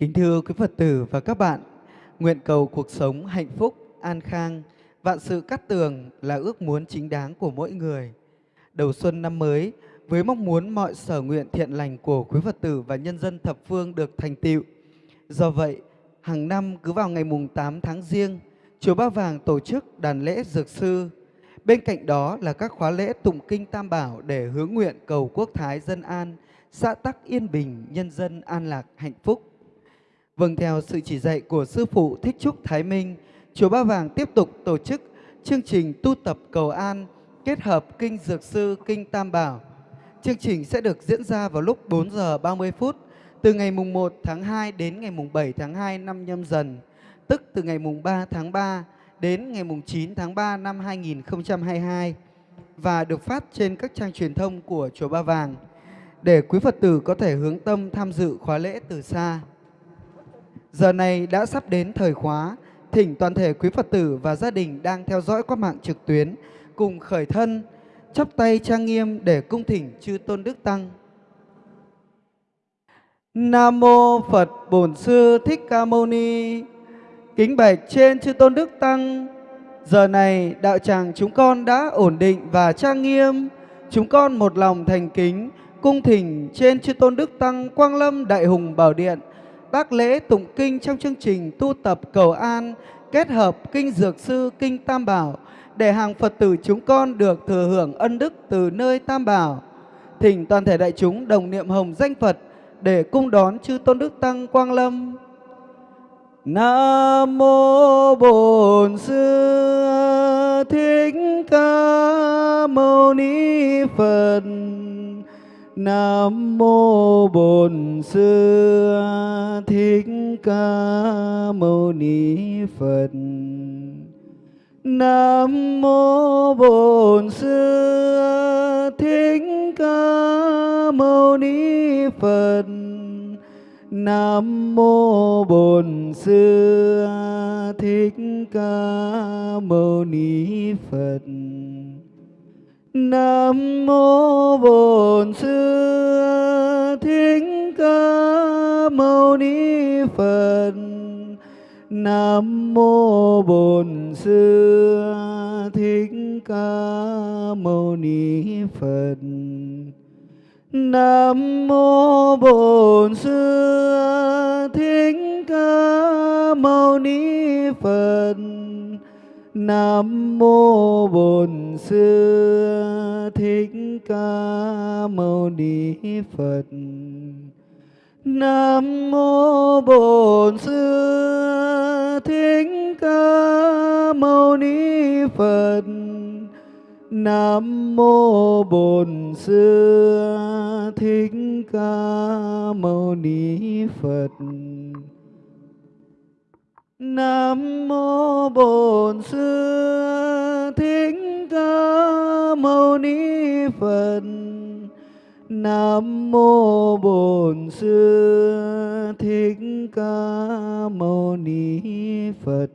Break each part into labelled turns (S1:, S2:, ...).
S1: Kính thưa quý Phật tử và các bạn, nguyện cầu cuộc sống hạnh phúc, an khang, vạn sự cát tường là ước muốn chính đáng của mỗi người. Đầu xuân năm mới, với mong muốn mọi sở nguyện thiện lành của quý Phật tử và nhân dân thập phương được thành tựu. Do vậy, hàng năm cứ vào ngày mùng 8 tháng riêng, Chùa Ba Vàng tổ chức đàn lễ dược sư. Bên cạnh đó là các khóa lễ tụng kinh Tam Bảo để hướng nguyện cầu quốc thái dân an, xã tắc yên bình, nhân dân an lạc hạnh phúc. Vâng theo sự chỉ dạy của Sư Phụ Thích Trúc Thái Minh, Chùa Ba Vàng tiếp tục tổ chức chương trình tu tập cầu an kết hợp Kinh Dược Sư, Kinh Tam Bảo. Chương trình sẽ được diễn ra vào lúc 4 giờ 30 phút từ ngày mùng 1 tháng 2 đến ngày mùng 7 tháng 2 năm nhâm dần, tức từ ngày mùng 3 tháng 3 đến ngày mùng 9 tháng 3 năm 2022 và được phát trên các trang truyền thông của Chùa Ba Vàng để quý Phật tử có thể hướng tâm tham dự khóa lễ từ xa. Giờ này đã sắp đến thời khóa, thỉnh toàn thể quý Phật tử và gia đình đang theo dõi qua mạng trực tuyến cùng khởi thân, chắp tay trang nghiêm để cung thỉnh chư Tôn Đức Tăng. Nam Mô Phật Bổn Sư Thích Ca Mâu Ni. Kính bạch trên chư Tôn Đức Tăng Giờ này đạo tràng chúng con đã ổn định và trang nghiêm. Chúng con một lòng thành kính Cung thỉnh trên chư Tôn Đức Tăng Quang Lâm Đại Hùng Bảo Điện bác lễ tụng kinh trong chương trình tu tập cầu an, kết hợp kinh dược sư, kinh tam bảo, để hàng Phật tử chúng con được thừa hưởng ân đức từ nơi tam bảo. Thỉnh toàn thể đại chúng đồng niệm hồng danh Phật để cung đón chư tôn đức tăng quang lâm. Nam mô Bổn Sư Thích Ca Mâu Ni Phật. Nam mô Bổn Sư Thích Ca Mâu Ni Phật. Nam mô Bổn Sư Thích Ca Mâu Ni Phật. Nam mô Bổn Sư Thích Ca Mâu Ni Phật. Nam mô Bổn Sư Thích Ca Mâu Ni Phật. Nam mô Bổn Sư Thích Ca Mâu Ni Phật. Nam mô Bổn Sư Thích Ca Mâu Ni Phật. Nam mô Bổn Sư Thích Ca Mâu Ni Phật. Nam mô Bổn Sư Thích Ca Mâu Ni Phật. Nam mô Bổn Sư Thích Ca Mâu Ni Phật. Nam mô Bổn Sư Thích Ca Mâu Ni Phật. Nam mô Bổn Sư Thích Ca Mâu Ni Phật.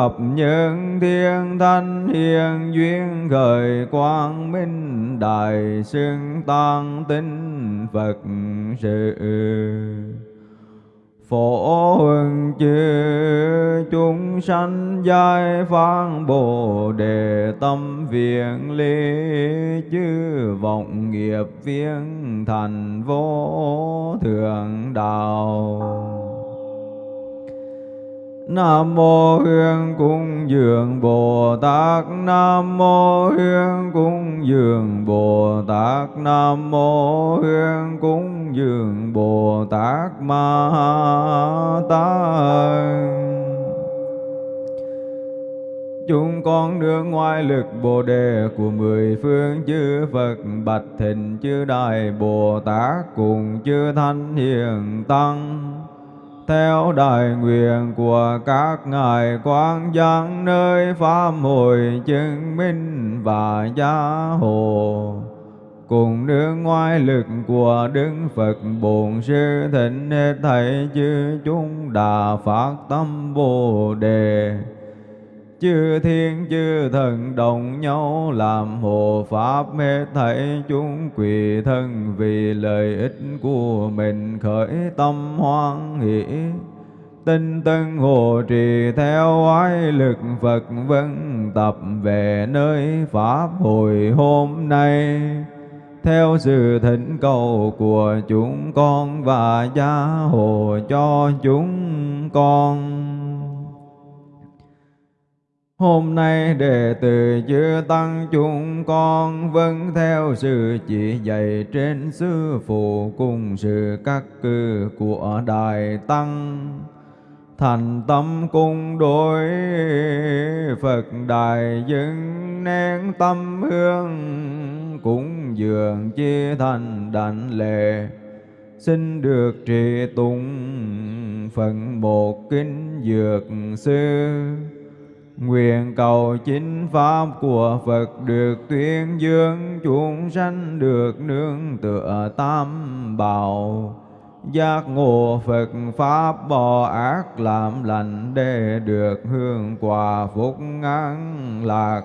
S2: Hợp những thiên thanh hiền duyên khởi quang minh, đại xưng tăng tinh Phật sự. Phổ huân chư chúng sanh giai phán bồ đề tâm viện ly chư vọng nghiệp viên thành vô thượng đạo. Nam mô Hương Cung Dường Bồ Tát. Nam mô Hương Cung Dường Bồ Tát. Nam mô Hương Cung Dường Bồ Tát Ma Tát. Chúng con đưa ngoài lực Bồ Đề của mười phương chư Phật, Bạch Thịnh chư Đại Bồ Tát cùng chư Thanh Hiền Tăng theo đại nguyện của các ngài quang giang nơi pháp hội chứng minh và gia hộ cùng nương ngoại lực của Đức Phật Bổn Sư Thịnh hết thảy chư chúng đà phát tâm Bồ Đề chư thiên, chư thần đồng nhau làm hộ pháp mê thảy chúng quỳ thân vì lợi ích của mình khởi tâm hoan hỷ. Tinh tân hộ trì theo oai lực Phật vân tập về nơi pháp hồi hôm nay. Theo sự thỉnh cầu của chúng con và gia hộ cho chúng con. Hôm nay đệ tử chư tăng chúng con vâng theo sự chỉ dạy trên sư phụ cùng sự các cư của Đại Tăng. Thành tâm cung đối, Phật Đại dựng nén tâm hương, cũng dường chi thành đảnh lệ xin được trì tụng phần một kinh dược sư Nguyện cầu chính pháp của Phật được tuyên dương, chúng sanh được nương tựa tam bảo. Giác ngộ Phật Pháp bỏ ác làm lành để được hương quả phúc an lạc.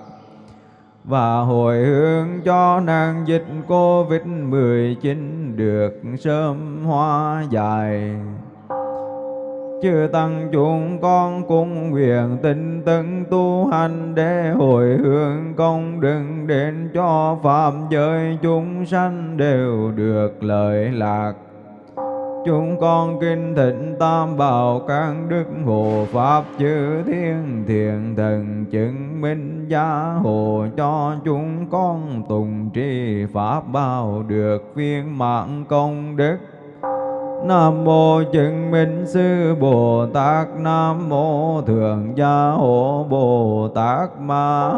S2: và hồi hướng cho nàng dịch Covid-19 được sớm hóa dài. Chư tăng chúng con cũng nguyện tinh tấn tu hành để hồi hướng công đừng đến cho phạm giới chúng sanh đều được lợi lạc. Chúng con kinh thịnh tam bảo các đức hộ pháp chư thiên thiện thần chứng minh gia hộ cho chúng con tùng trì pháp bảo được viên mạng công đức Nam mô chứng minh sư Bồ Tát, Nam mô thượng gia hộ Bồ Tát Ma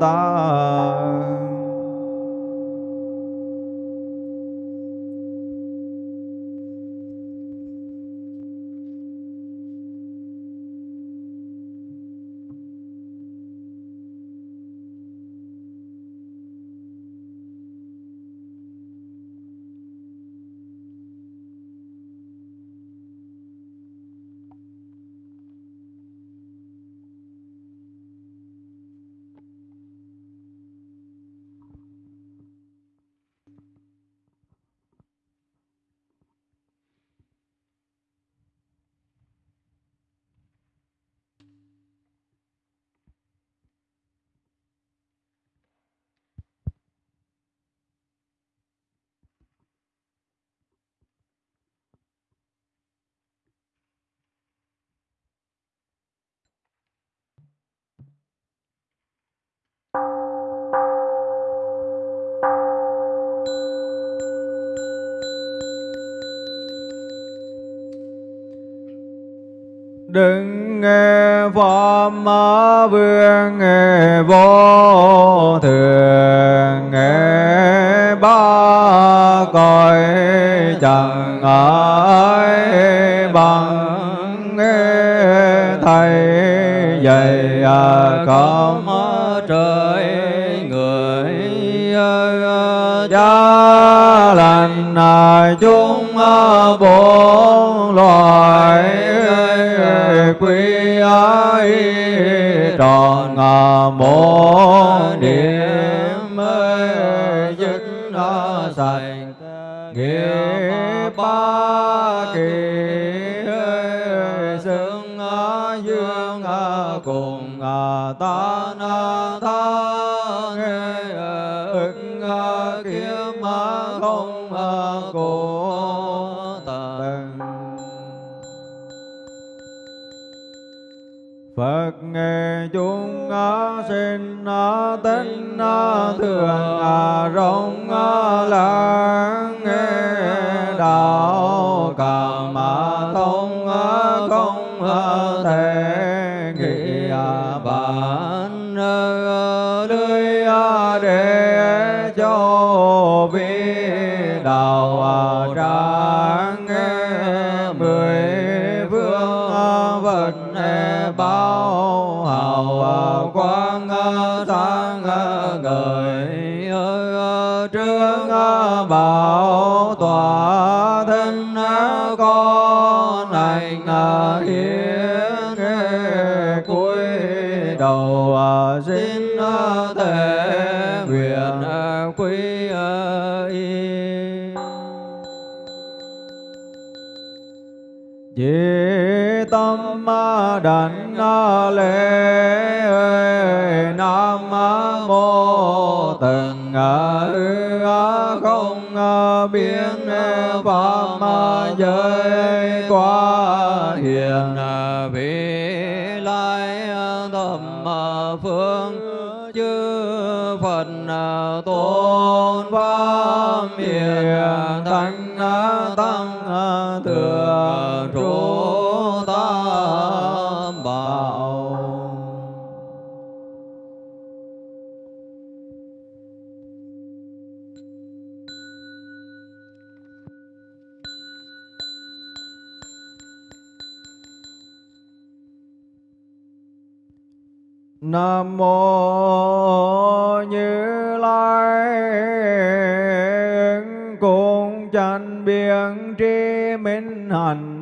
S2: Tát đừng nghe pháp vương, nghe vô thường, nghe ba cõi chẳng ai bằng. Nghe thầy dạy à, không trời người à, à, cha lành chúng bốn loài quy ái tròn mô niệm dứt sạch nghiệp ba kỳ xưng dương cùng ta na ta Phật nghe chúng sinh tính thường rộng lãng nghe đạo cảm thông không thể lễ Nam mô từng không biến pháp giới quá hiền, vị lai thầm phương, chư Phật tôn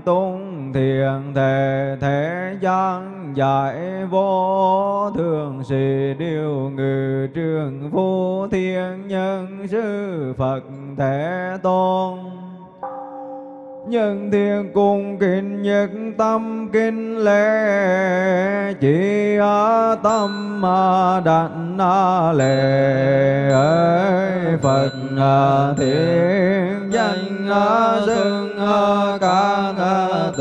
S2: tôn tung thiền thể, thế gian giải vô thường sĩ điều ngự trường vô thiên nhân sư Phật Thế Tôn. Nhân thiên cung kính nhất tâm kinh lễ, chỉ ở tâm mà đảnh lễ. Ấy phật à, thiên danh à, xưng à, ca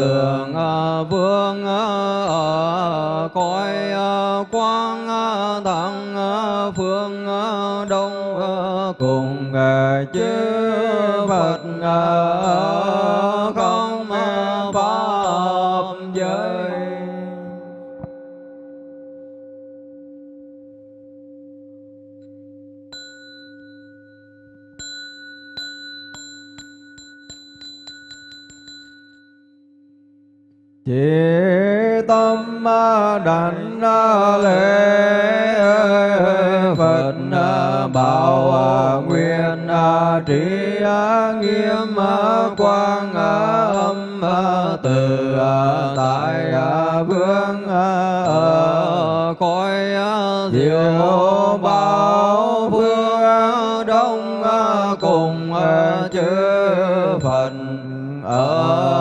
S2: tường ờ, vương ở cõi quang thắng phương đông cùng chư trí nghiêm quang âm từ tại vương khói á diệu bảo phương đông cùng chư Phật ở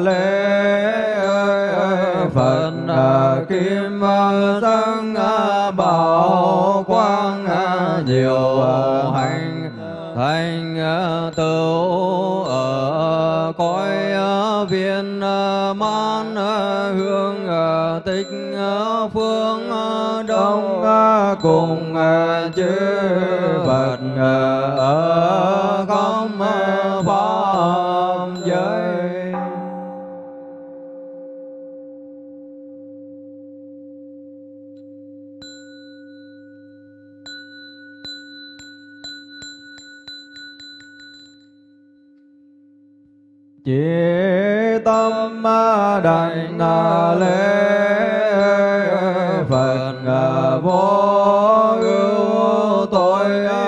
S2: lễ Phật kim tăng bảo quang diệu hành thành tựu ở cõi viên man hương tích phương đông cùng chư Phật ở không đảnh lễ Phật à, vô ưu tội à,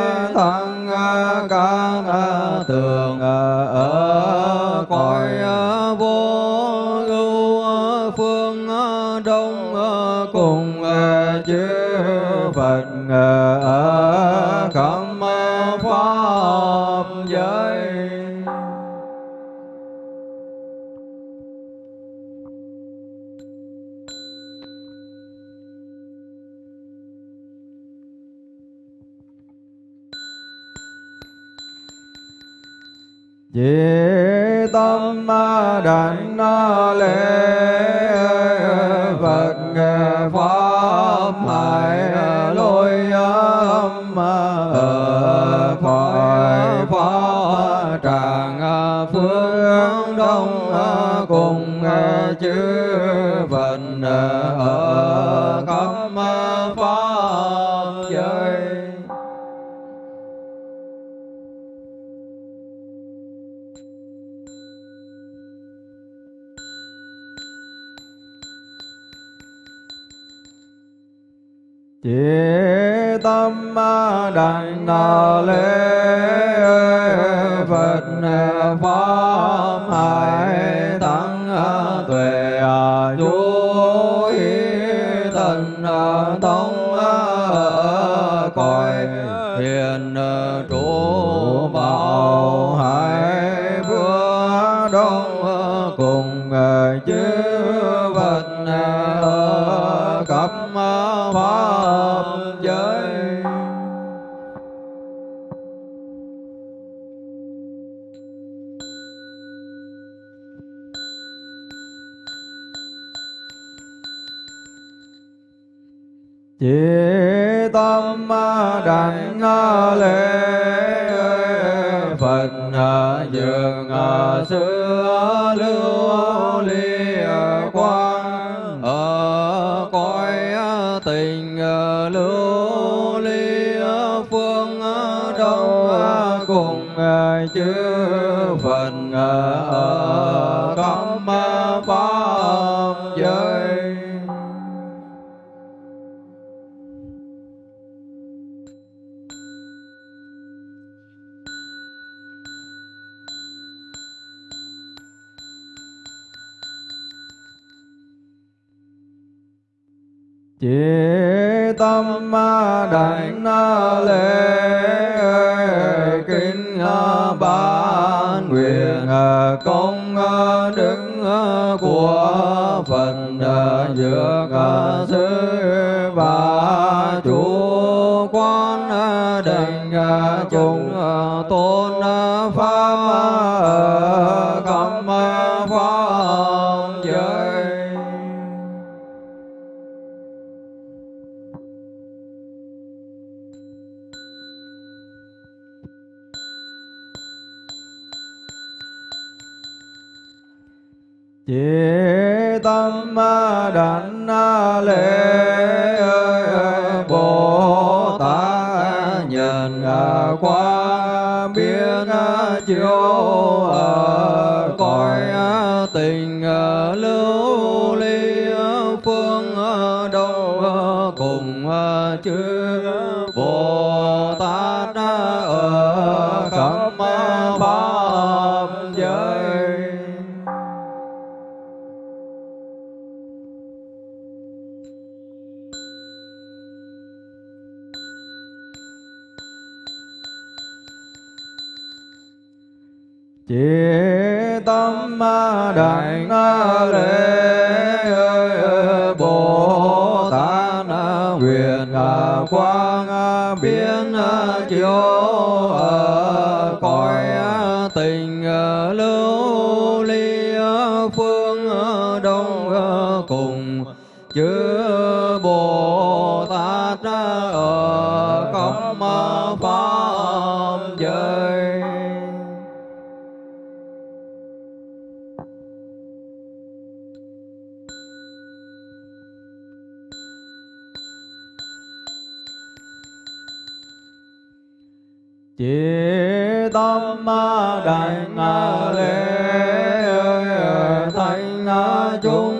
S2: chư Phật ở khắp pháp giới chỉ tâm đảnh lễ Phật đông à, cùng à, chư của phật đã giữa cả xứ và chủ. Quán định chúng à, tôi chiếu ở cõi à, tình à, lưu ly à, phương đâu cùng chư 哟 chỉ tâm ma đại lễ thanh chúng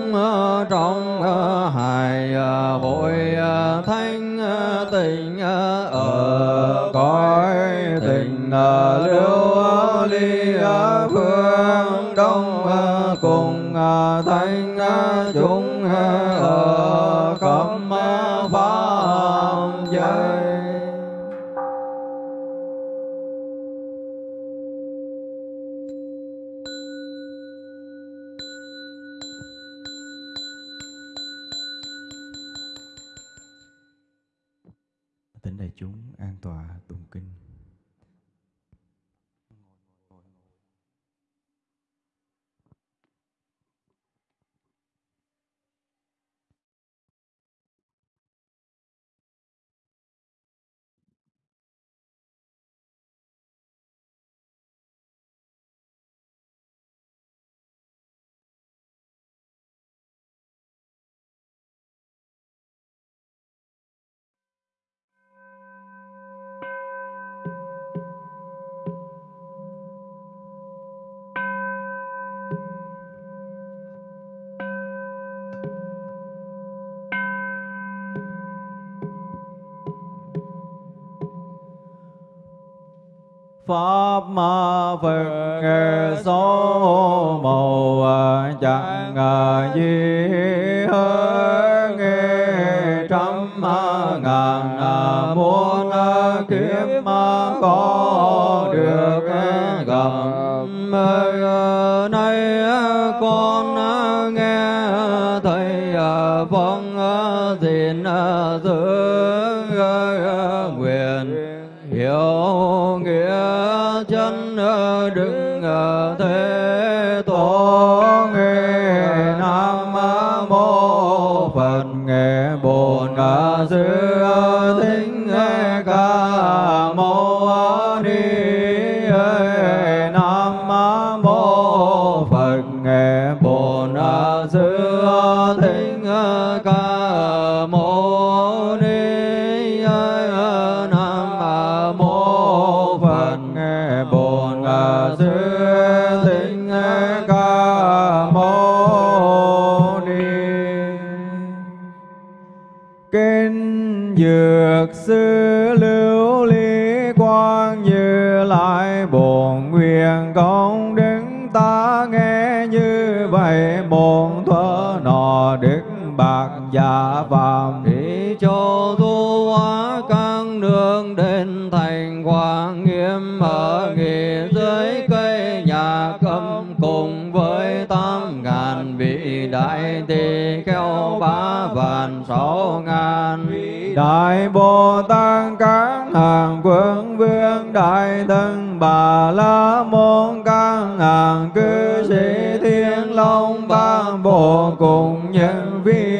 S2: bạc giả phàm
S3: đi cho thu hóa các nương đến thành hoàng nghiêm ở nghỉ dưới cây nhà cấm cùng với tám ngàn vị đại tỳ kheo ba vạn sáu ngàn. Vị
S2: Đại Bồ Tát các hàng quân vương đại thân bà la môn các hàng cư sĩ thiên long ban bộ cùng nhân vi nhân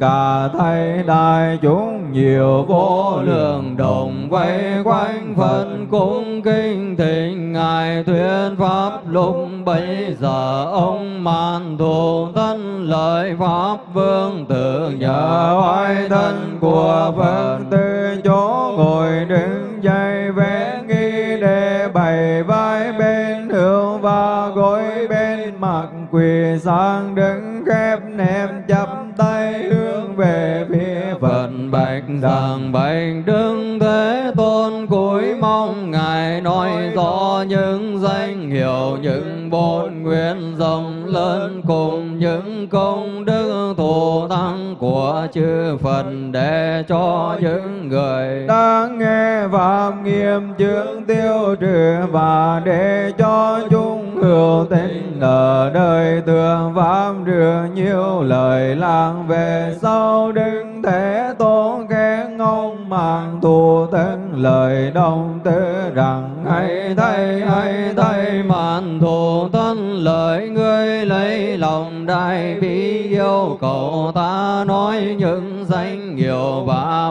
S2: cả thầy đại chúng nhiều vô lượng đồng quay quanh phân
S3: cung kinh thịnh ngài thuyết pháp. Lúc bấy giờ ông màn thù thân lợi pháp vương tự
S2: nhờ oai thân của Phật từ chỗ ngồi đứng dậy vẽ nghi để bày vai bên hữu và gối bên mặt quỳ sang đứng khép nệm chắp tay về phía Phật
S3: bạch rằng bạch đức thế tôn cúi mong ngài nói rõ những danh hiệu những bổn nguyện rộng lớn cùng những công đức thù thắng của chư Phật để cho những người
S2: đang nghe và nghiêm chứng tiêu trừ và để cho hữu tình ở đời tường pháp rửa nhiều lời làng về. Sau đứng thế tôn khen ông mang thù thân lời đông tư rằng, hay thay hay thay
S3: màn thù thân lời ngươi lấy lòng đại bi yêu cầu ta nói những danh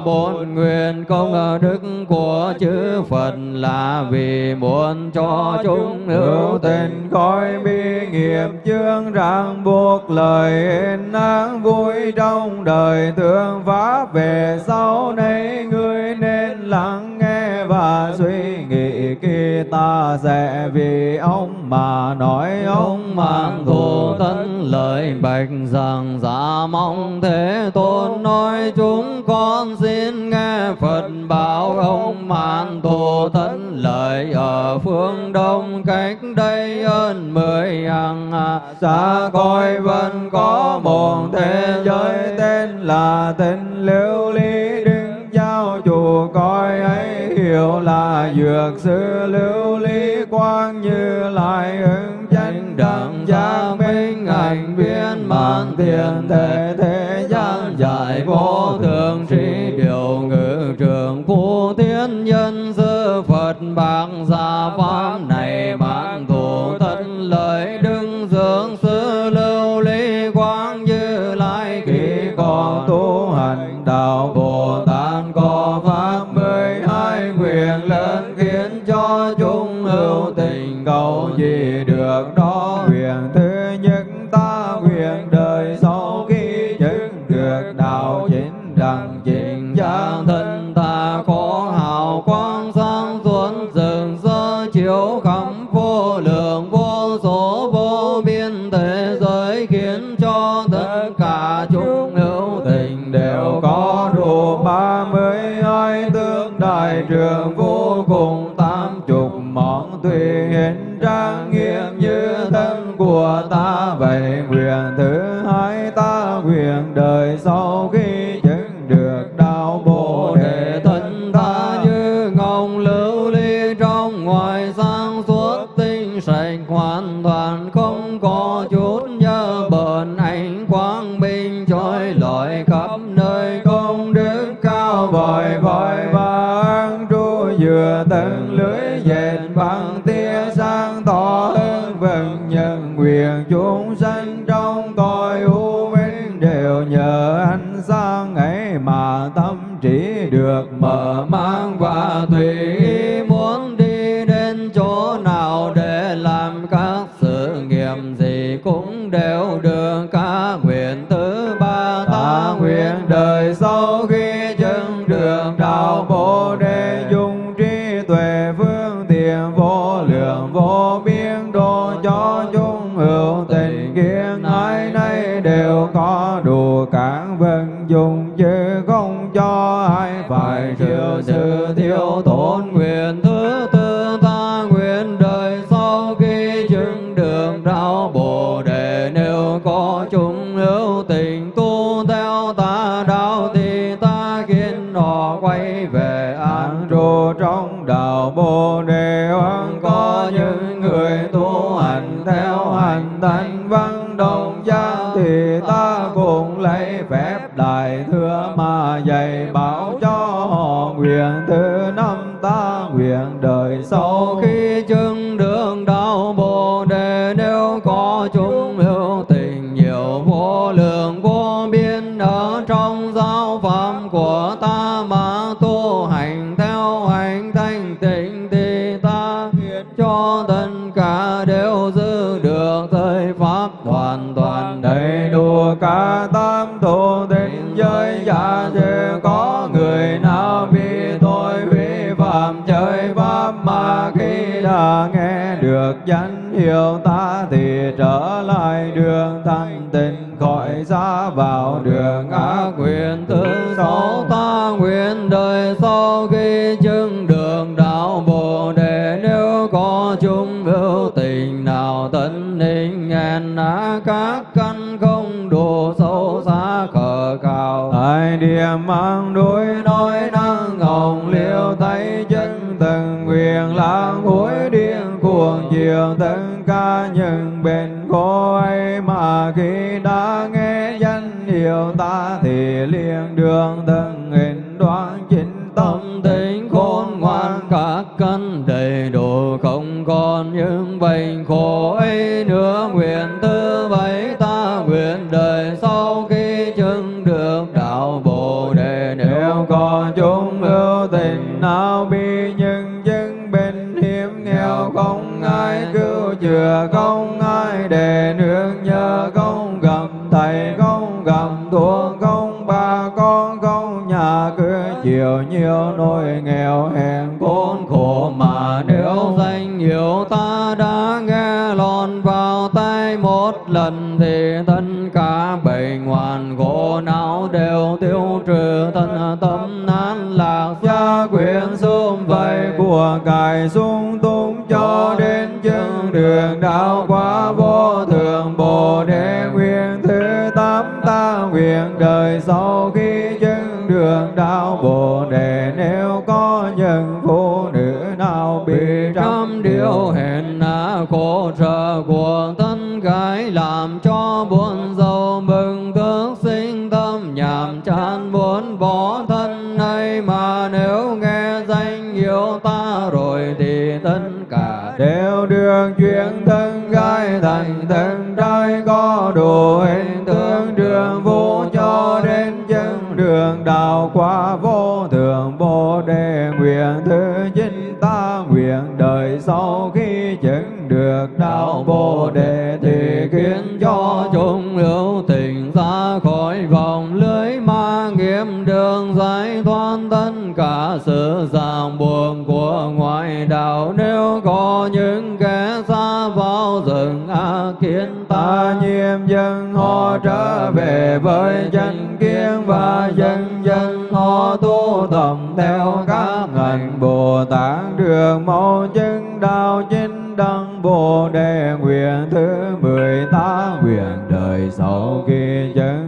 S3: bốn nguyện công đức của chư Phật là vì muốn cho chúng hữu tình
S2: coi bi nghiệp chương ràng buộc lời yên áng vui trong đời thương pháp về sau này ngươi nên lắng nghe và suy nghĩ khi ta sẽ vì ông mà nói ông
S3: mang thù thân lợi bạch rằng giả mong thế tôn nói chúng con xin nghe Phật bảo ông man thù thân lợi ở phương đông, cách đây hơn mười hàng
S2: xa coi vẫn có một thế giới tên là tên liễu lý đứng giao, chủ coi ấy hiểu là dược sư lưu ly quang như lại ứng chánh đẳng giác minh hành viên mãn tiền thể thế gian giải vô thường trí
S3: điều ngự trường phù thiên nhân sư Phật bạc gia pháp
S2: nguyện thứ hai ta nguyện đời sau. Danh hiệu ta thì trở lại đường thanh tịnh, khỏi ra vào đường ác
S3: nguyện thứ sáu. Ta nguyện đời sau khi chứng đường đạo bồ đề, nếu có chung hữu tình nào tấn định ngàn á các căn không đủ sâu xa khờ cao
S2: Tại địa mang đối nói năng hồng liêu tay chân từng quyền lãng hối điên cuồng chiều tất ca những bên khổ ấy mà khi đã nghe danh hiệu ta thì liền đường từng hình đoan chính tâm
S3: tâm tính khôn ngoan các căn đầy đủ không còn những bệnh khổ ấy
S2: nhiều nỗi nghèo hèn khốn khổ mà nếu
S3: danh hiệu ta đã nghe lọt vào tay một lần thì tất cả bệnh hoàn khổ não đều tiêu trừ. Thân tâm nán lạc
S2: gia quyền sum vầy của cải sung túng cho đến chân đường đạo quá vô thường. Bồ đề nguyện thứ tám ta nguyện đời sau khi đạo bồ đề nếu có những phụ nữ nào bị trăm
S3: điều hèn hạ khổ trợ của thân gái làm cho buồn giàu mừng thức sinh tâm nhàm chán muốn bỏ thân này mà nếu nghe danh hiệu ta rồi thì tất cả
S2: đều đường chuyển thân gái thành thân trai chính ta nguyện đời sau khi chứng được đạo bồ đề thì khiến cho
S3: chúng hữu tình ra khỏi vòng lưới ma nghiêm đường giải thoát tất cả sự ràng buồn của ngoại đạo. Nếu có những kẻ xa kiến
S2: ta. Nhiêm dân họ trở về với chân kiến và dân dân họ tu tập theo các ngành. Bồ Tát được mau chứng đạo chính đăng Bồ đề nguyện thứ mười ta nguyện đời sau khi chứng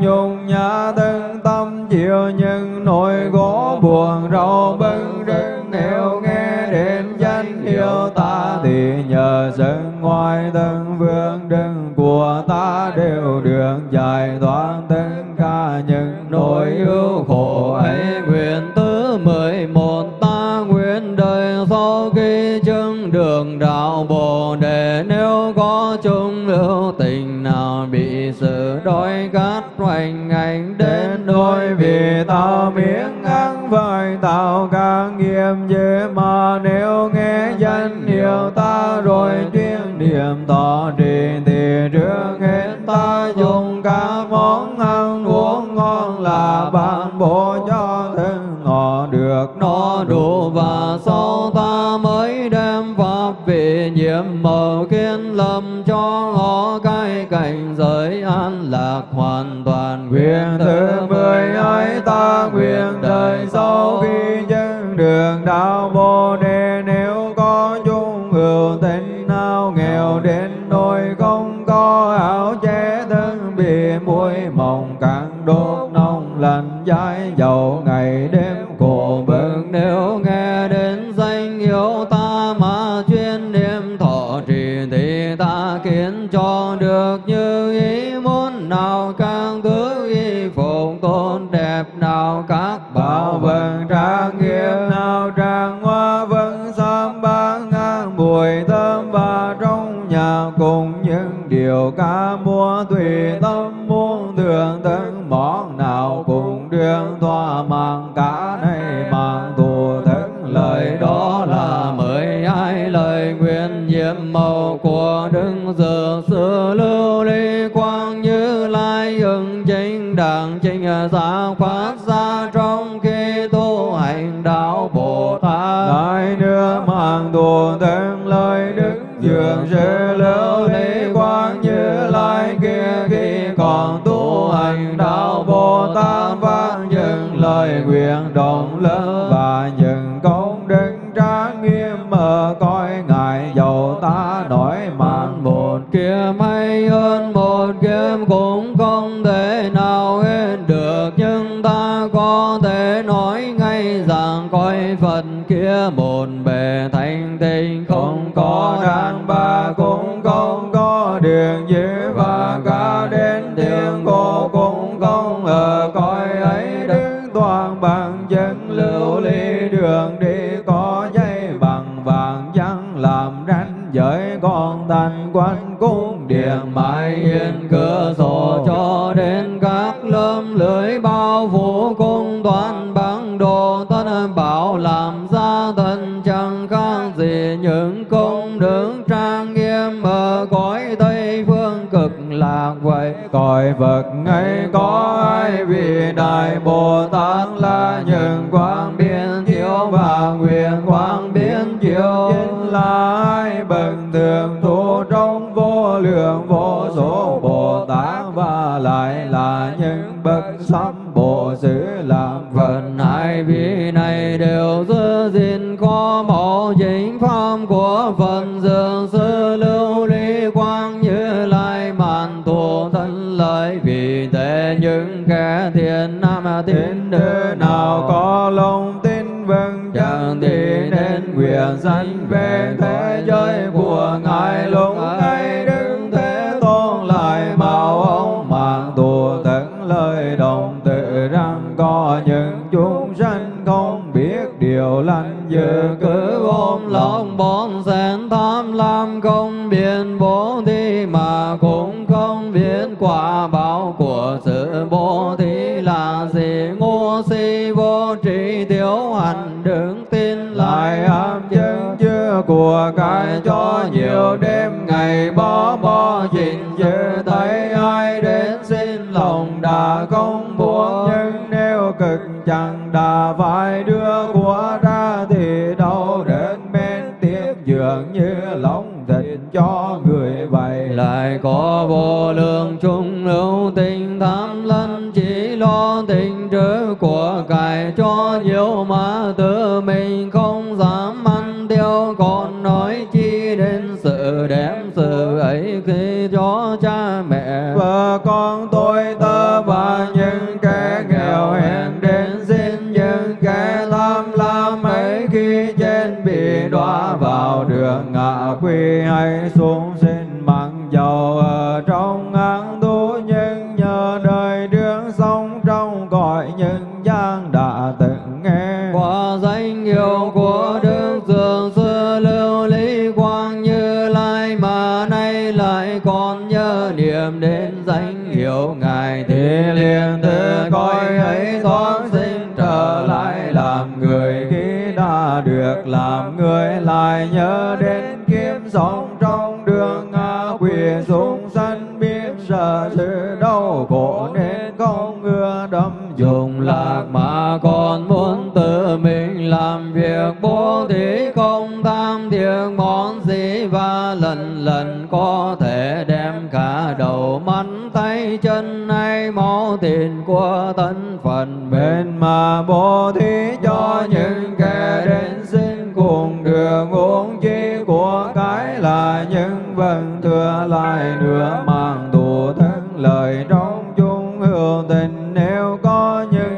S2: nhung nhã thân tâm chịu những nỗi khổ buồn, rau bưng rưng nếu nghe đến danh hiệu ta thì nhờ dân ngoài thân vương đừng của ta đều được giải thoát tất cả những nỗi ưu khổ ấy.
S3: Nguyện thứ mười một ta nguyện đời sau khi chứng đường đạo bồ đề, nếu có chúng lưu tình sự đói khát hoành hành đến
S2: đôi vì tao miếng ăn với tao càng nghiêm dễ mà nếu nghe danh hiệu ta rồi tuyên niệm tỏ trì thì trước hết ta dùng các món
S3: ăn uống ngon là bạn bố cho thân họ được no đủ và sau ta mới đem cái cảnh giới an lạc hoàn toàn.
S2: Nguyện thứ mười ấy ta nguyện đời sau khi chứng đường đạo Bồ Đề. Nếu có chung hữu tình nào nghèo đến nỗi không có áo che thân bị muối mộng càng đốt nông lạnh trái dầu ngày đêm cùng những điều ca múa tùy tâm muốn thường tấn món nào cùng đương thoa mãn cả này mang thù thức lời đó là
S3: mười hai lời nguyện nhiệm màu của đức giờ sư lưu ly quang như lai ứng chính đẳng chính
S2: giả quán dường sư lưu lý quang như lai kia khi còn tu hành đạo bồ tát phát những lời nguyện rộng lớn và những công đức trang nghiêm mở coi ngài dầu ta nổi mạng
S3: một kia may hơn thấy rằng coi phật kia một bề thanh tịnh,
S2: không có đàn bà cũng không có đường dữ và cả đến tiếng cô cũng không ở cõi ấy đứng toàn bằng chân, lưu ly đường đi có dây bằng vàng trắng, làm ranh giới con thành quanh cung điện,
S3: mãi yên cửa sổ cho đến các lâm lưới bao phủ cung toàn bằng đứng trang nghiêm ở cõi tây phương cực lạc vậy,
S2: cõi Phật ngay có ai vì đại Bồ Tát là những quang biến thiếu và nguyện quang biến chiếu. Chính là ai bần thường tu trong vô lượng vô số Bồ Tát và lại là những bậc sám bộ xứ làm Phật?
S3: Phần hai vị này đều chính của phần dường sư lưu ly quang như lai màn thù thân lợi, vì thế những kẻ thiện nam tín
S2: nữ nào có lòng tin vững chẳng thì nên nguyện sanh về thế giới của ngài lúc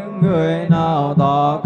S2: những người nào tỏ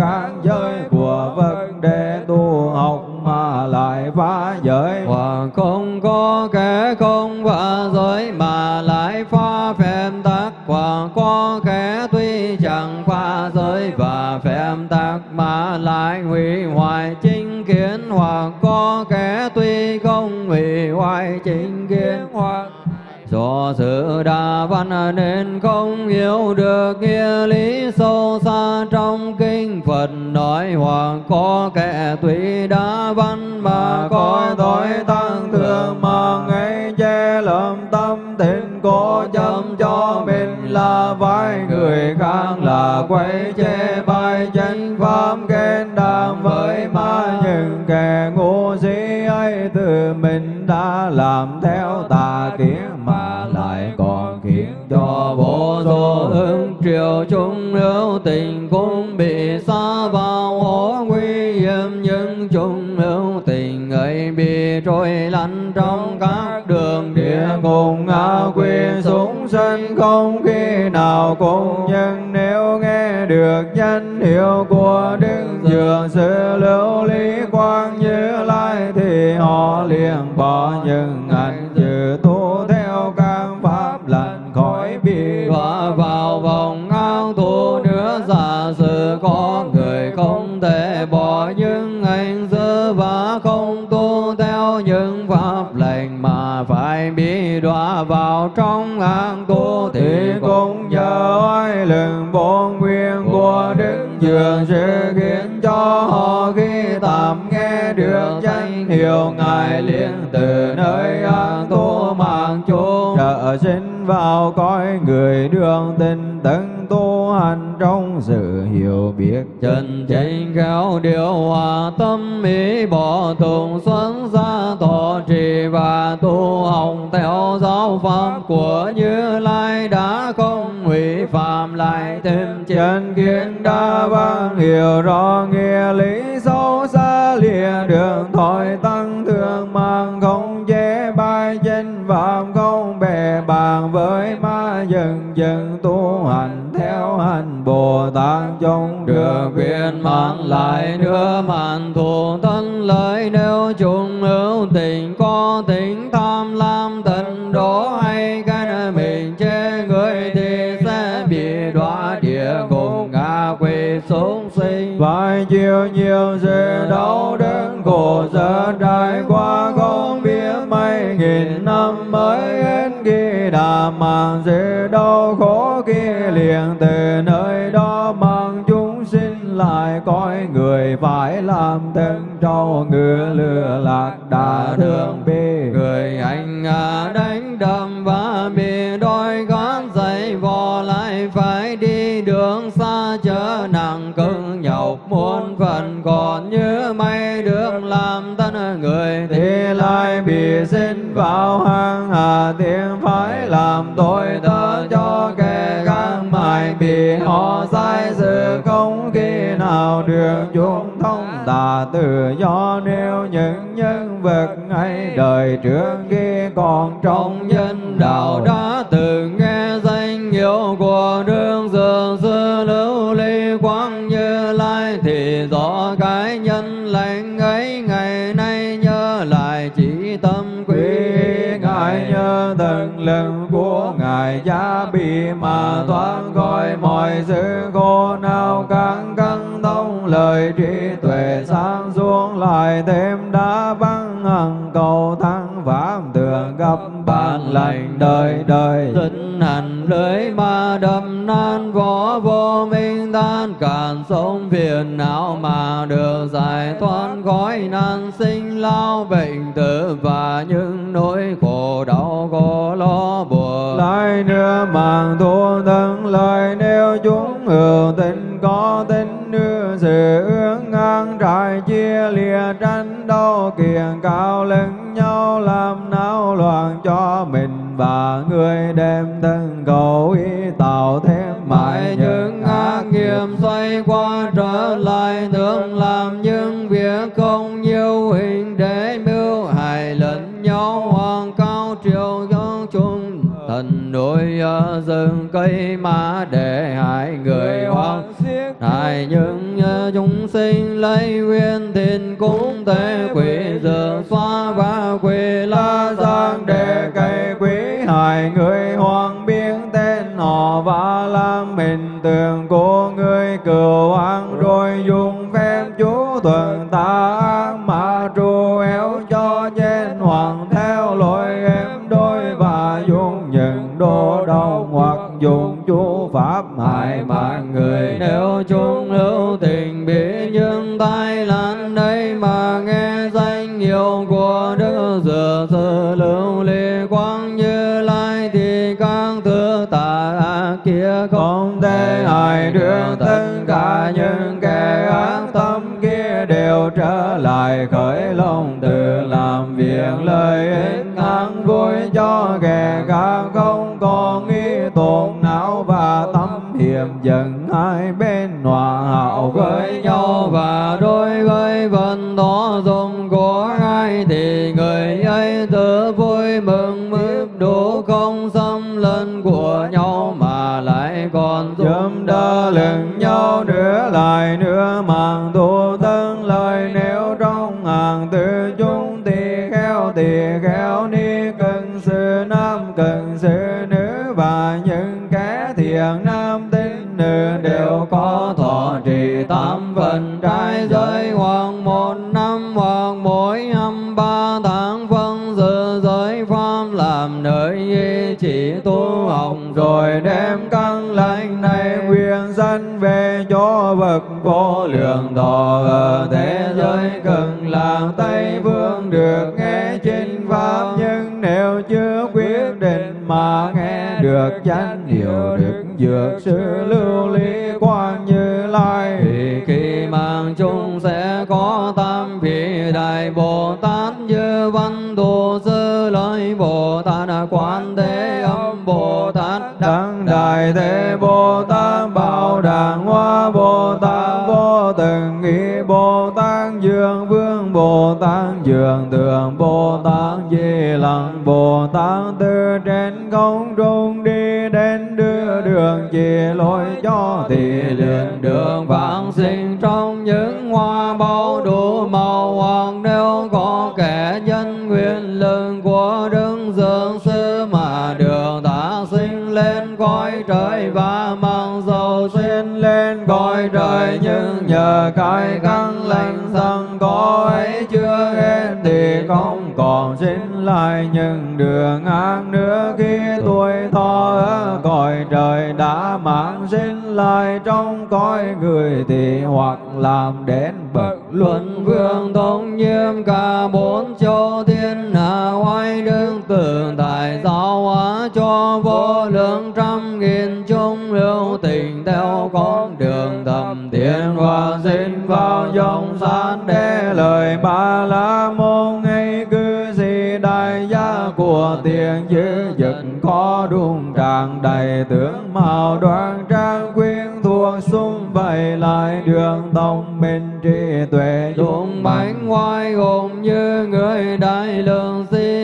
S3: văn nên không hiểu được nghĩa lý sâu xa trong kinh Phật nói hoặc có kẻ tuy đa văn mà có
S2: tội tăng thường mà ngay che lầm tâm tình cố châm cho mình là vai người khác là quay che bài chân pháp khen đàm với ma những kẻ ngu si ấy từ mình đã làm theo tà kiến
S3: ứng chúng chung hữu tình cũng bị xa vào hố nguy hiểm, nhưng chung hữu tình ấy bị trôi lăn trong các đường địa
S2: ngục ngã quỷ súng sân. Không khi nào cũng, nhưng nếu nghe được danh hiệu của đức dường sư lưu lý quang như lai thì họ liền bỏ những ảnh dự tu thế bị
S3: đọa vào trong hang tu
S2: thì cũng nhờ oai lực bốn nguyên của đức dường sư khiến cho họ khi tạm nghe được danh hiệu ngài liền từ nơi an tu mạng chung. Trợ sinh vào cõi người đường tình tấn tu hành trong sự hiểu biết.
S3: Chân chánh khéo điều hòa tâm ý bỏ tùng xuân ra tội trì và tu hồng theo giáo pháp của như lai đã không hủy phạm lại thêm
S2: chân kiến đa văn hiểu rõ nghĩa lý sâu xa lìa đường thoại tăng thương mang không chế bài chân phạm không bè bàn với ma dần dần tu hành theo hành bồ tát trong
S3: được
S2: đường
S3: viên mang lại nữa màn thù thân hữu tình có tính tham lam tận đố hay cái mình chê người thì sẽ bị đọa địa ngục ngạ quỷ xuống sinh
S2: phải chịu nhiều sự đau đớn khổ sở trải qua không biết mấy nghìn năm mới hết khi đã mang sự đau khổ kia liền từ nơi đó mang lại cõi người phải làm thân trâu ngựa lừa lạc đã thương bi
S3: người anh à đánh đâm và bị đôi gán dậy vò lại phải đi đường xa chở nặng cưng nhọc. Muôn phần còn như mây đường làm thân người.
S2: Thì lại bị sinh vào hang hà tiên phải làm tội tớ bị họ sai sự không khi nào được chúng thông tà tự do. Nếu những nhân vật ấy đời trước khi còn trong nhân đạo đã
S3: từng nghe danh hiệu của đương giờ sư lưu ly quang như lai, thì rõ cái nhân lành ấy ngày nay nhớ lại chỉ tâm quý
S2: ngài, nhớ từng lực của ngài, giá bị mà thoát khỏi mọi sự khổ nào càng căng thông lời trí tuệ sáng xuống lại thêm đã vắng hằng cầu thắng pháp tường gặp ban lành đời đời.
S3: Tinh hành lưới ma đâm nan võ vô minh tan cản sống phiền não mà được giải thoát khỏi nan, sinh lao bệnh tử và những nỗi khổ đau
S2: nữa màng thu thân lời nếu chúng hữu tình có tính đưa sự ước ngang trải chia lìa tranh đau kiền cao lẫn nhau làm náo loạn cho mình và người đem thân cầu ý tạo thêm
S3: mãi những ác nghiệp. xoay qua núi ở rừng cây mà để hại người hoang. hại những ờ, chúng sinh lấy nguyên thìn cúng tế quỷ giờ xóa và quỷ la giang
S2: để cây quý hại người hoàng biến tên họ và làm mình tường của người cửu an rồi dùng phép chú thuận đô đau hoặc dùng chú pháp hại mạng người
S3: nếu chúng hữu tình bị những tai nạn đây mà nghe danh hiệu của đức dừa sư lưu ly quang như lai thì các thứ tà ác kia không
S2: thể ai đưa tất cả những kẻ ác tâm kia đều trở lại khởi lòng từ làm việc lợi ích an vui cho kẻ khác. Dần dần hai bên hòa hảo với nhau
S3: và đối với vận đó dùng của ai thì người ấy tự vui mừng mướp đủ không xâm lấn của nhau mà lại còn
S2: Chấm đỡ lẫn nhau nữa lại nữa màng tu tân lời nếu trong hàng, từ chúng thì khéo thì khéo ni, cần sự nam, cần sự nữ và những rồi đem căn lành này quyền dân về cho vật vô lượng thọ ở thế giới cần làng tây phương được nghe chính pháp. Nhưng nếu chưa quyết định mà nghe được chánh hiểu được dược sư lưu ly quan như lai dương vương bồ tát, dường tường bồ tát, di Lặng bồ tát từ trên không trung, đi đến đưa đường, chỉ lối cho thì liền đường
S3: vãng sinh, trong những hoa bao đủ trên cõi trời
S2: nhưng nhờ cái căn lành sẵn có ấy chưa hết thì không còn sinh lại. Những đường ác nữa khi tuổi thọ ở cõi trời đã mang sinh lại. Trong cõi người thì hoặc làm đến bậc
S3: luận vương. Thống nhiêm cả bốn châu thiên hạ oai đương tưởng tại giáo hóa cho vô lượng trăm nghìn hữu tình theo con đường thầm
S2: Thiên
S3: thiện
S2: Hoa sinh vào dòng san để lời ba la môn. Ngay cư sĩ đại gia của tiền dư dực khó đung tràng đầy tướng màu đoan trang quyến thuộc xung vầy lại đường tông minh trí tuệ.
S3: Dũng bánh ngoài gồm như người đại lượng si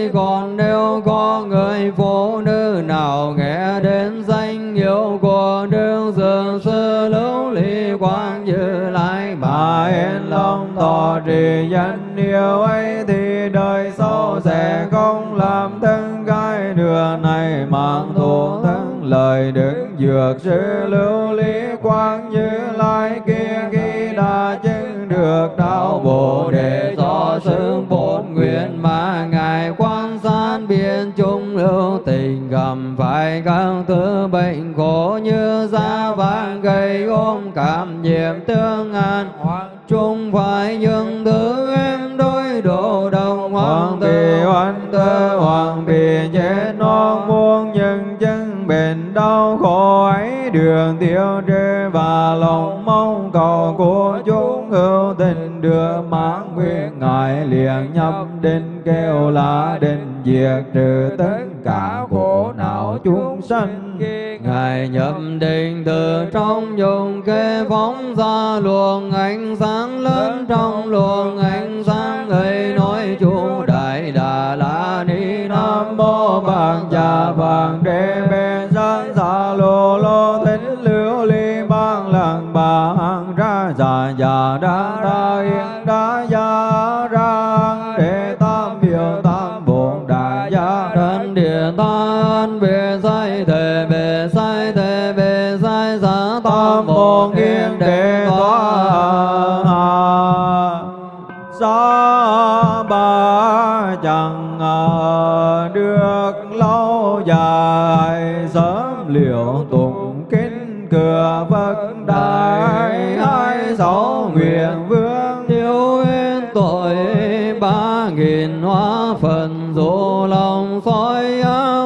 S2: lòng trì danh yêu ấy thì đời sau sẽ không làm thân cái đường này mạng thù thân lời đức dược sư lưu lý quang như lai kia khi đã chứng được đạo bồ đề do xương bổn nguyện
S3: mà ngài quan sát biên chúng lưu tình gầm phải các thứ bệnh khổ như da vàng gây ôm cảm nhiệm tương an. hoặc chúng phải những thứ em đối độ đồng
S2: hoàng
S3: tử
S2: oan tơ hoàng bị chết non muôn nhân chân bệnh đau khổ ấy. Đường tiêu trừ và lòng mong cầu của chúng hữu tình đưa mãn nguyện ngài liền nhập định kêu là định diệt trừ tất cả khổ não chúng sanh
S3: Ngài nhập định từ trong dùng kê phóng ra luồng ánh sáng lớn trong luồng ánh sáng ấy nói chú đại đà la ni
S2: nam mô bạc già vàng đế bê san sa lô lô thích liễu ly bang lăng bà hằng ra già già đa đa yên đa gia
S3: phần dỗ lòng soi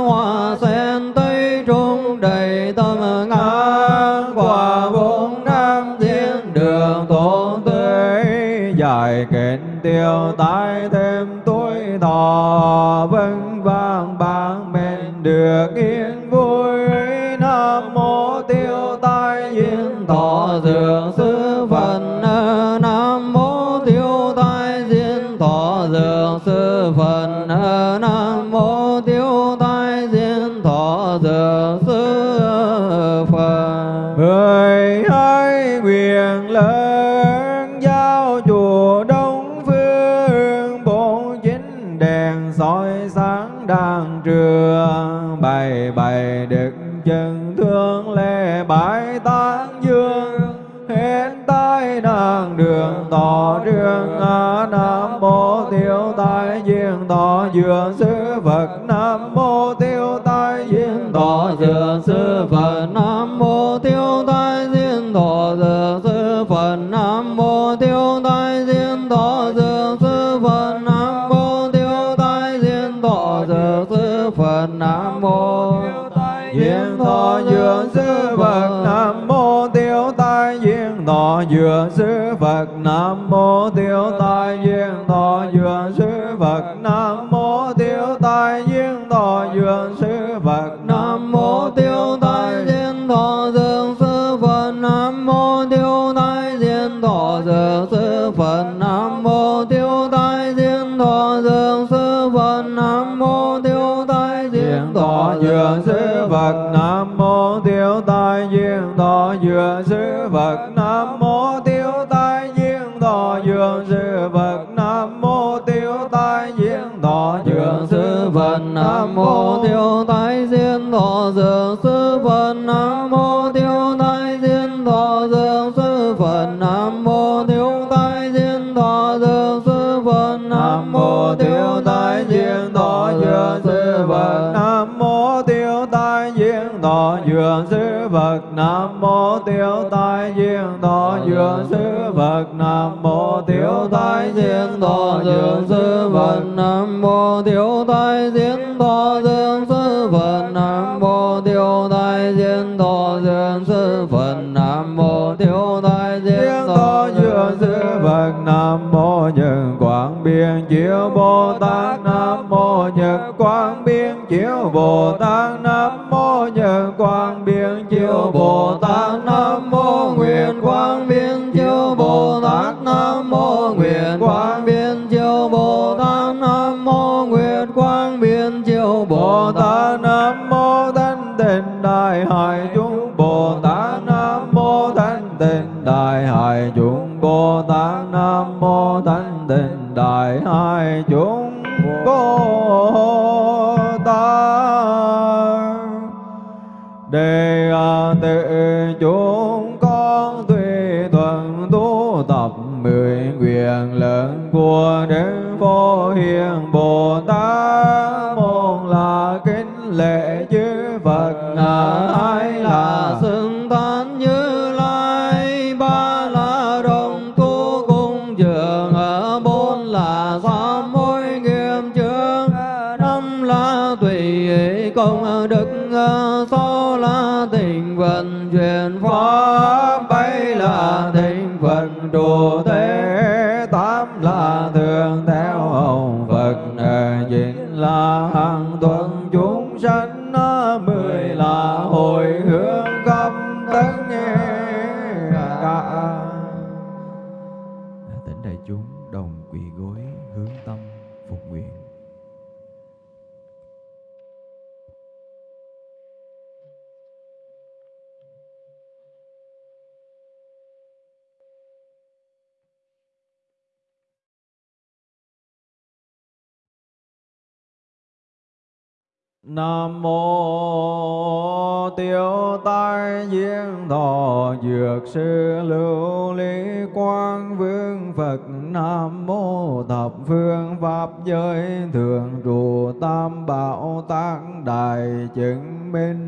S3: hoa sen tây trung đầy tâm ngã.
S2: Ngang quả bốn năm thiên đường tổ tươi dài kẹn tiêu tái thêm tuổi thọ. Vân vang bang men được ý hết tai đường tỏ đường a nam mô tiểu tai diện tỏ duyên sư phật nam mô tiêu tai
S3: diên thọ dược sư phật nam mô tiêu tai diên thọ dược sư phật nam mô tiêu tai diên thọ dược sư phật nam mô
S2: tiêu tai duyên thọ duyên sư phật nam mô tiêu tai duyên thọ duyên sư phật nam mô tiêu tai duyên thọ duyên sư phật
S3: nam mô Tiểu Thái
S2: duyên thọ dương sư phật nam mô
S3: Tiểu Thái diên thọ dương sư phật nam mô Tiểu Thái diên thọ dương sư phật nam mô Tiểu Thái diên thọ
S2: thọ sư Phật Nam mô nhân Quảng Biên Chiếu Bồ Tát Quang Nhật Biên Chiếu Bồ Tát, Nam mô Nhật Quang Biên Chiếu Bồ Tát, Nam mô Nguyện Quang Biên Chiếu Bồ Tát, Nam mô Nguyện Quang Biên
S3: chiếu bồ tát, nam mô nguyện quang biên chiếu
S2: Bồ
S3: tát
S2: Tát, Nam mô Thanh Tịnh Đại Hải chúng Bồ Tát, Nam mô Thanh Tịnh Đại Hải chúng Bồ Tát, Nam mô Thanh Tịnh Đại Hải chúng Bồ Tát. Đề tự chúng con tùy thuận tu tập mười nguyện lớn của Đức Phổ Hiền Bồ
S4: thuyên
S2: Nam mô tiêu tai diễn thọ dược sư lưu lý quang vương Phật. Nam mô thập phương pháp giới thường trụ tam bảo tác đại chứng minh.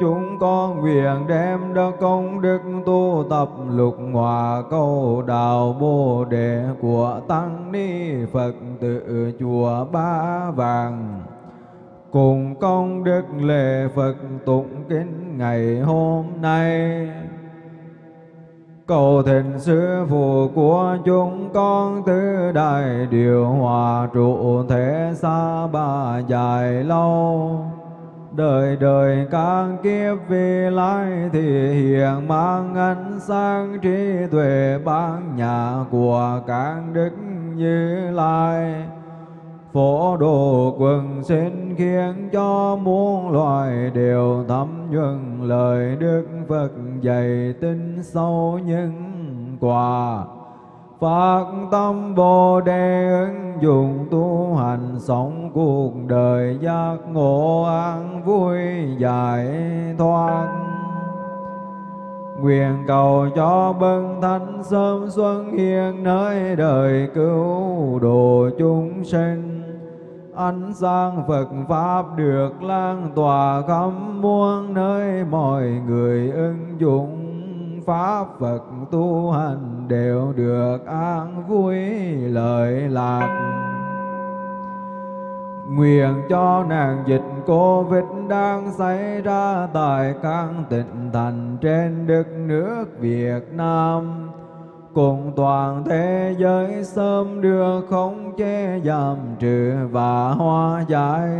S2: Chúng con nguyện đem đỡ công đức tu tập lục hòa câu đạo bồ đề của Tăng Ni Phật tự chùa Ba Vàng. Cùng công đức lễ Phật tụng kính ngày hôm nay. Cầu thịnh sư phụ của chúng con tứ đại điều hòa trụ thế xa ba dài lâu đời đời các kiếp vì lai thì hiện mang ánh sáng trí tuệ ban nhà của các đức như lai. Phổ độ quần sinh khiến cho muôn loài đều thấm nhuần lời đức phật dạy tin sâu những quả. Phát tâm Bồ Đề ứng dụng tu hành sống cuộc đời giác ngộ an vui giải thoát. Nguyện cầu cho bậc thánh sớm xuân hiền nơi đời cứu độ chúng sinh. Ánh sáng Phật Pháp được lan tỏa khắp muôn nơi, mọi người ứng dụng pháp Phật tu hành đều được an vui lợi lạc. Nguyện cho nạn dịch Covid đang xảy ra tại các tỉnh thành trên đất nước Việt Nam cùng toàn thế giới sớm đưa không chế, giảm trừ và hóa giải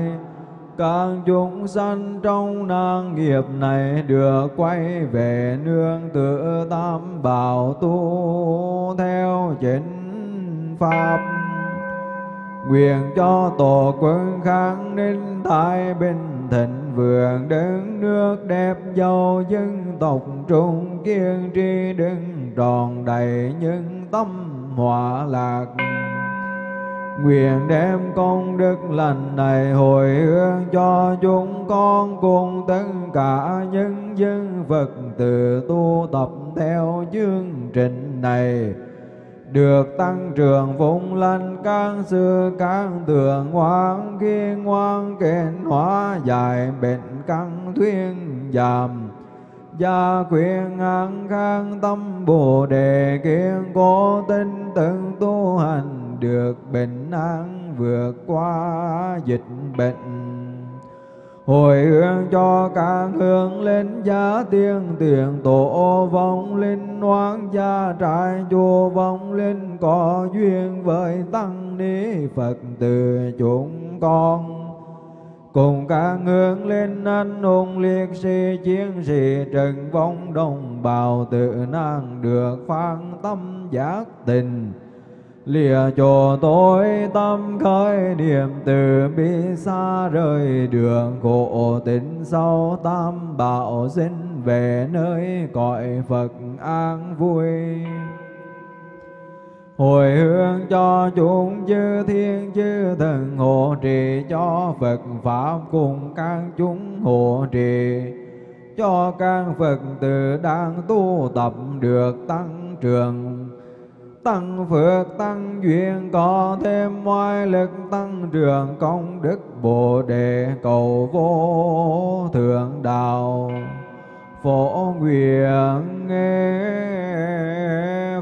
S2: các chúng sanh trong năng nghiệp này được quay về nương tựa tam bảo tu theo chính pháp. Nguyện cho tổ quân kháng ninh thái bình thịnh, vượng đứng nước đẹp giàu dân tộc trung kiên tri đứng tròn đầy những tâm hòa lạc. Nguyện đem công đức lành này hồi hướng cho chúng con cùng tất cả nhân dân Phật tử tu tập theo chương trình này. Được tăng trưởng phụng lành, các sư, các tường ngoan kiên ngoan, kền hóa giải bệnh căn thuyên giảm. Gia quyền an khang tâm bồ đề kiên cố tinh tận tu hành được bình an vượt qua dịch bệnh. Hồi hướng cho các hướng linh giá tiên tiền tổ vong linh oán gia trại chùa vong linh có duyên với tăng ni phật từ chúng con. Cùng các hướng lên, anh hùng liệt sĩ, chiến sĩ trần vong đồng bào tự năng được phan tâm giác tình lìa cho tôi tâm khởi niệm từ bi xa rời đường khổ tính sau tam bảo sinh về nơi cõi Phật an vui. Hồi hướng cho chúng chư thiên chư thần hộ trì, cho Phật pháp cùng các chúng hộ trì, cho các Phật tử đang tu tập được tăng trưởng tăng phước tăng duyên, có thêm ngoại lực tăng trưởng, công đức bồ đề cầu vô thượng đạo. Phổ nguyện nghe,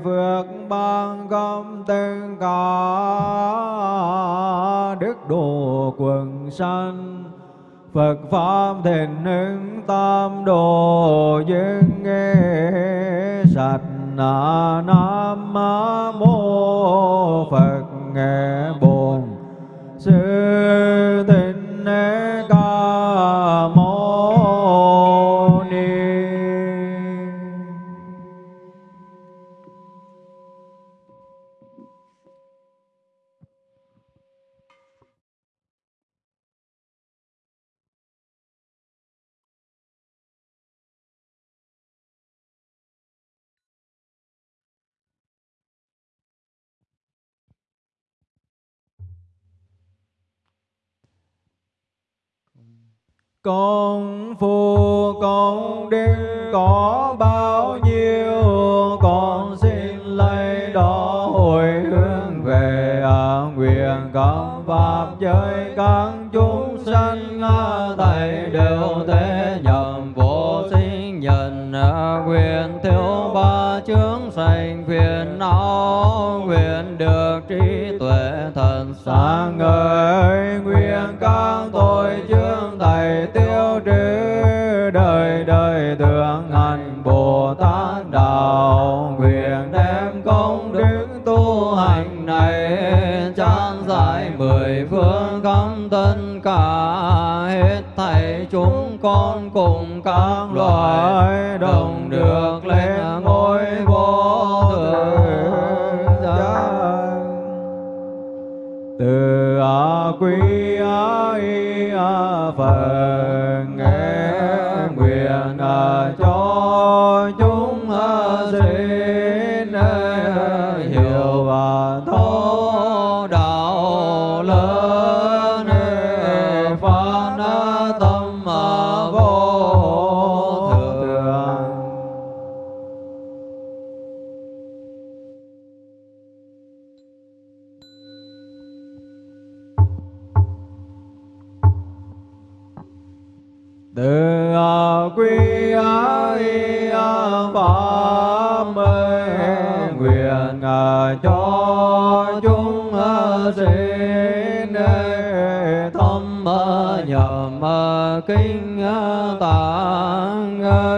S2: phước ban công tên cả đức độ quần sanh. Phật Pháp thịnh hưng tam đồ dân nghe sạch nam mô Phật nghe bồn sư tịnh con phu con đức có bao nhiêu con xin lấy đó hồi hướng về à, nguyện các pháp giới các chúng sanh à, thầy đều thế nhầm vô sinh nhân à, quyền thiếu ba chướng sanh phiền não nguyện được trí tuệ thần sáng ngời nguyện đời thượng hành bồ tát đạo, nguyện đem công đức tu hành này trang giải mười phương khắp tất cả hết thảy chúng con cùng các loài đồng được lên ngôi vô thượng giác từ a quý a y a phật kinh ờ, tạng
S1: ờ,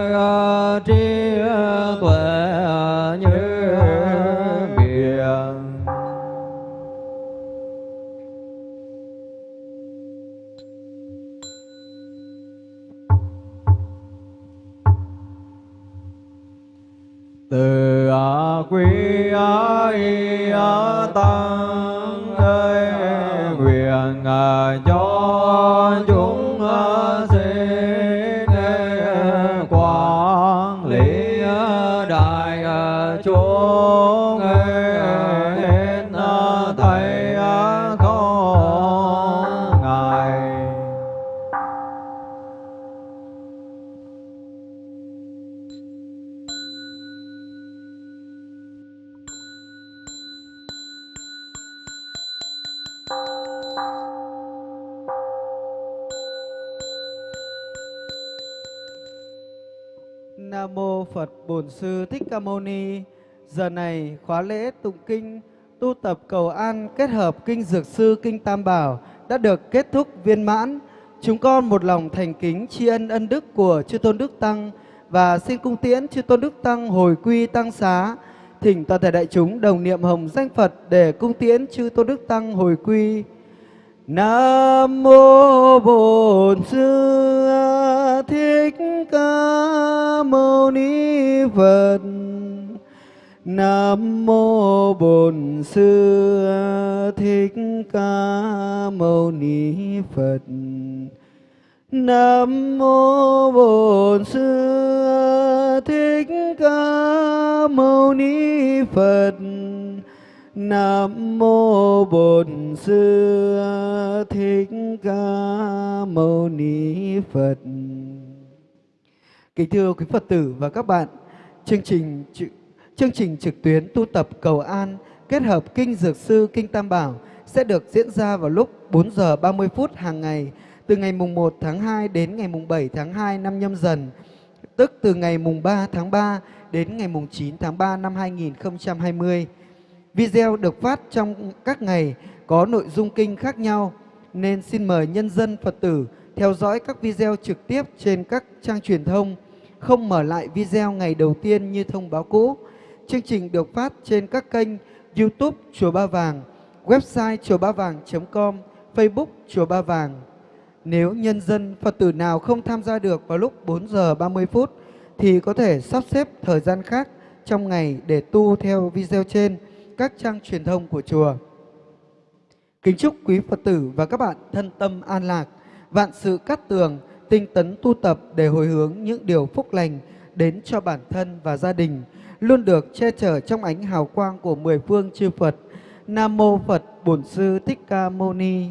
S1: Ca Mâu Ni. Giờ này khóa lễ tụng kinh, tu tập cầu an, kết hợp kinh Dược Sư, Kinh Tam Bảo đã được kết thúc viên mãn. Chúng con một lòng thành kính tri ân ân đức của Chư Tôn Đức Tăng và xin cung tiễn Chư Tôn Đức Tăng hồi quy tăng xá. Thỉnh toàn thể đại chúng đồng niệm hồng danh Phật để cung tiễn Chư Tôn Đức Tăng hồi quy. Nam mô Bổn Sư Thích Ca Mâu Ni Phật. Nam mô Bổn Sư Thích Ca Mâu Ni Phật. Nam mô Bổn Sư Thích Ca Mâu Ni Phật. Nam mô Bổn Sư Thích Ca Mâu Ni Phật. Kính thưa quý Phật tử và các bạn, chương trình chương trình trực tuyến tu tập cầu an kết hợp kinh Dược Sư Kinh Tam Bảo sẽ được diễn ra vào lúc 4 giờ 30 phút hàng ngày từ ngày mùng 1 tháng 2 đến ngày mùng 7 tháng 2 năm nhâm dần, tức từ ngày mùng 3 tháng 3 đến ngày mùng 9 tháng 3 năm 2020. Video được phát trong các ngày có nội dung kinh khác nhau nên xin mời nhân dân Phật tử theo dõi các video trực tiếp trên các trang truyền thông, không mở lại video ngày đầu tiên như thông báo cũ. Chương trình được phát trên các kênh YouTube Chùa Ba Vàng, website chùa ba vàng.com, Facebook Chùa Ba Vàng. Nếu nhân dân Phật tử nào không tham gia được vào lúc 4 giờ 30 phút thì có thể sắp xếp thời gian khác trong ngày để tu theo video trên các trang truyền thông của chùa. Kính chúc quý Phật tử và các bạn thân tâm an lạc, vạn sự cát tường, tinh tấn tu tập để hồi hướng những điều phúc lành đến cho bản thân và gia đình, luôn được che chở trong ánh hào quang của mười phương chư Phật. Nam mô Phật Bổn Sư Thích Ca Mâu Ni.